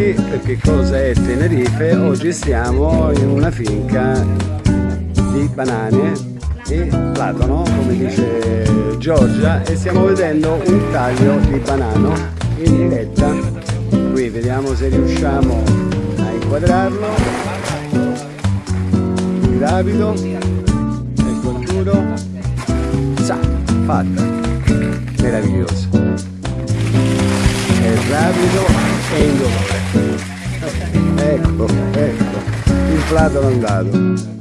tutti perché cosa è Tenerife? Oggi stiamo in una finca di banane e platono, come dice Giorgia, e stiamo vedendo un taglio di banano in diretta. Qui vediamo se riusciamo a inquadrarlo. Gravido, ecco il duro. Sa, fatta, meraviglioso. È rapido e indolore. Ecco, ecco, il platano andato.